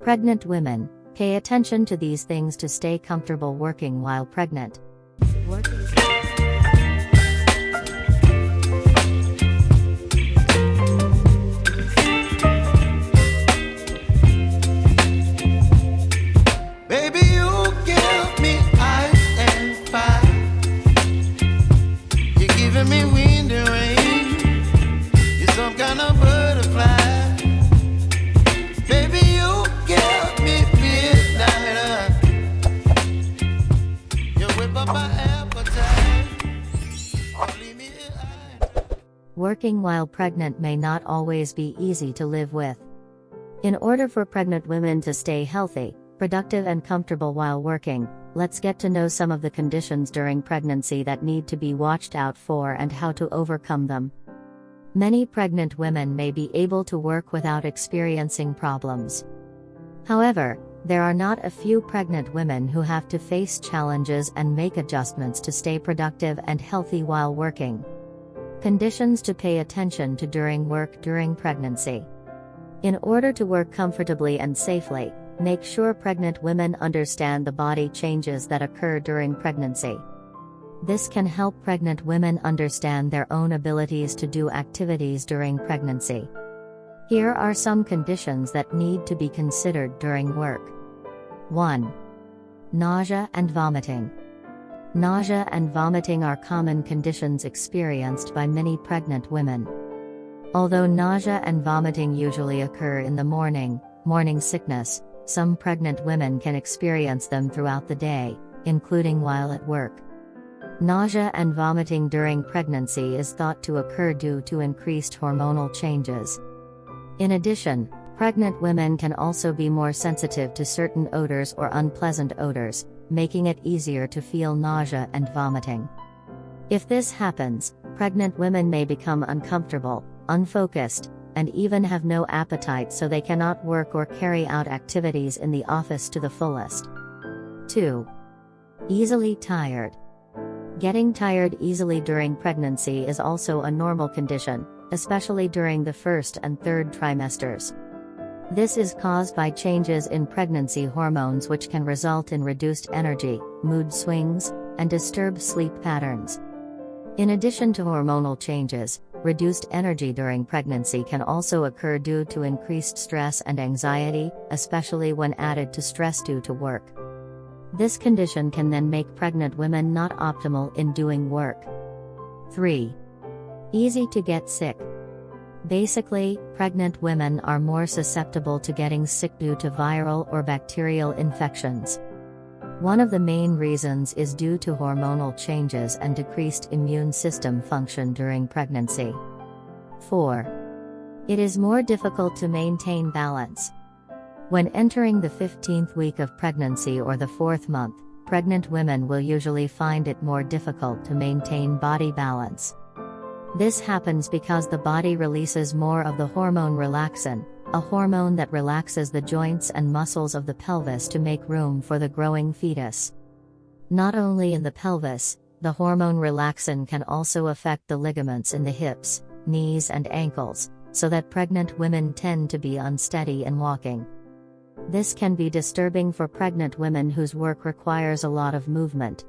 Pregnant women, pay attention to these things to stay comfortable working while pregnant. Working while pregnant may not always be easy to live with. In order for pregnant women to stay healthy, productive, and comfortable while working, let's get to know some of the conditions during pregnancy that need to be watched out for and how to overcome them. Many pregnant women may be able to work without experiencing problems. However, there are not a few pregnant women who have to face challenges and make adjustments to stay productive and healthy while working. Conditions to pay attention to during work during pregnancy. In order to work comfortably and safely, make sure pregnant women understand the body changes that occur during pregnancy. This can help pregnant women understand their own abilities to do activities during pregnancy. Here are some conditions that need to be considered during work. 1. Nausea and vomiting. Nausea and vomiting are common conditions experienced by many pregnant women. Although nausea and vomiting usually occur in the morning, morning sickness, some pregnant women can experience them throughout the day, including while at work. Nausea and vomiting during pregnancy is thought to occur due to increased hormonal changes. In addition, pregnant women can also be more sensitive to certain odors or unpleasant odors, making it easier to feel nausea and vomiting. If this happens, pregnant women may become uncomfortable, unfocused, and even have no appetite so they cannot work or carry out activities in the office to the fullest. 2. Easily tired. Getting tired easily during pregnancy is also a normal condition, especially during the first and third trimesters. This is caused by changes in pregnancy hormones which can result in reduced energy, mood swings, and disturbed sleep patterns. In addition to hormonal changes, reduced energy during pregnancy can also occur due to increased stress and anxiety, especially when added to stress due to work. This condition can then make pregnant women not optimal in doing work. 3. Easy to get sick. Basically, pregnant women are more susceptible to getting sick due to viral or bacterial infections. One of the main reasons is due to hormonal changes and decreased immune system function during pregnancy. 4. It is more difficult to maintain balance. When entering the 15th week of pregnancy or the fourth month, pregnant women will usually find it more difficult to maintain body balance. This happens because the body releases more of the hormone relaxin, a hormone that relaxes the joints and muscles of the pelvis to make room for the growing fetus. Not only in the pelvis, the hormone relaxin can also affect the ligaments in the hips, knees, and ankles, so that pregnant women tend to be unsteady in walking. This can be disturbing for pregnant women whose work requires a lot of movement.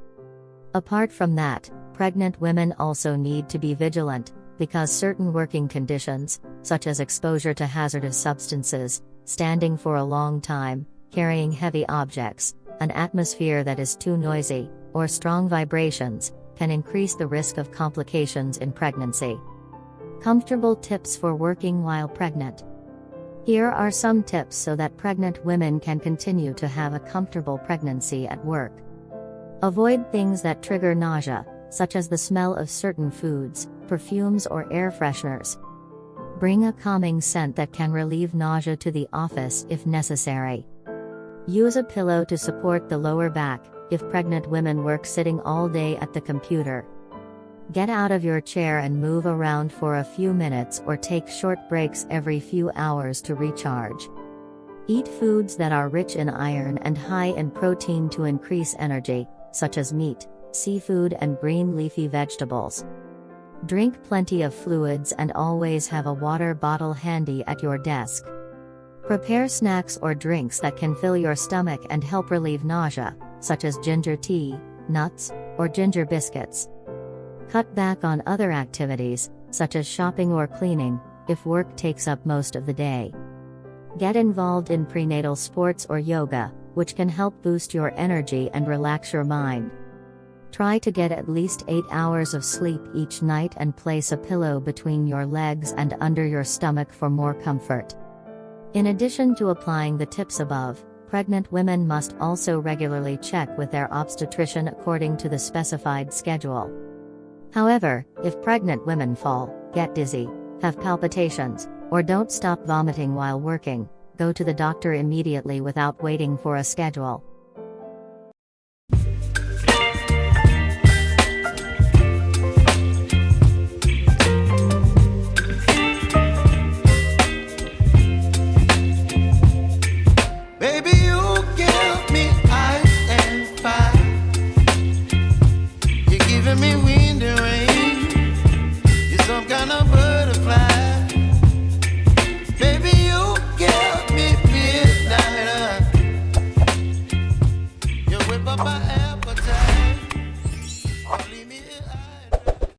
Apart from that, pregnant women also need to be vigilant, because certain working conditions, such as exposure to hazardous substances, standing for a long time, carrying heavy objects, an atmosphere that is too noisy, or strong vibrations, can increase the risk of complications in pregnancy. Comfortable tips for working while pregnant. Here are some tips so that pregnant women can continue to have a comfortable pregnancy at work. Avoid things that trigger nausea, such as the smell of certain foods, perfumes, or air fresheners. Bring a calming scent that can relieve nausea to the office if necessary. Use a pillow to support the lower back, if pregnant women work sitting all day at the computer. Get out of your chair and move around for a few minutes or take short breaks every few hours to recharge. Eat foods that are rich in iron and high in protein to increase energy, such as meat, seafood, and green leafy vegetables. Drink plenty of fluids and always have a water bottle handy at your desk. Prepare snacks or drinks that can fill your stomach and help relieve nausea, such as ginger tea, nuts, or ginger biscuits. Cut back on other activities, such as shopping or cleaning, if work takes up most of the day. Get involved in prenatal sports or yoga, which can help boost your energy and relax your mind. Try to get at least 8 hours of sleep each night and place a pillow between your legs and under your stomach for more comfort. In addition to applying the tips above, pregnant women must also regularly check with their obstetrician according to the specified schedule. However, if pregnant women fall, get dizzy, have palpitations, or don't stop vomiting while working, go to the doctor immediately without waiting for a schedule.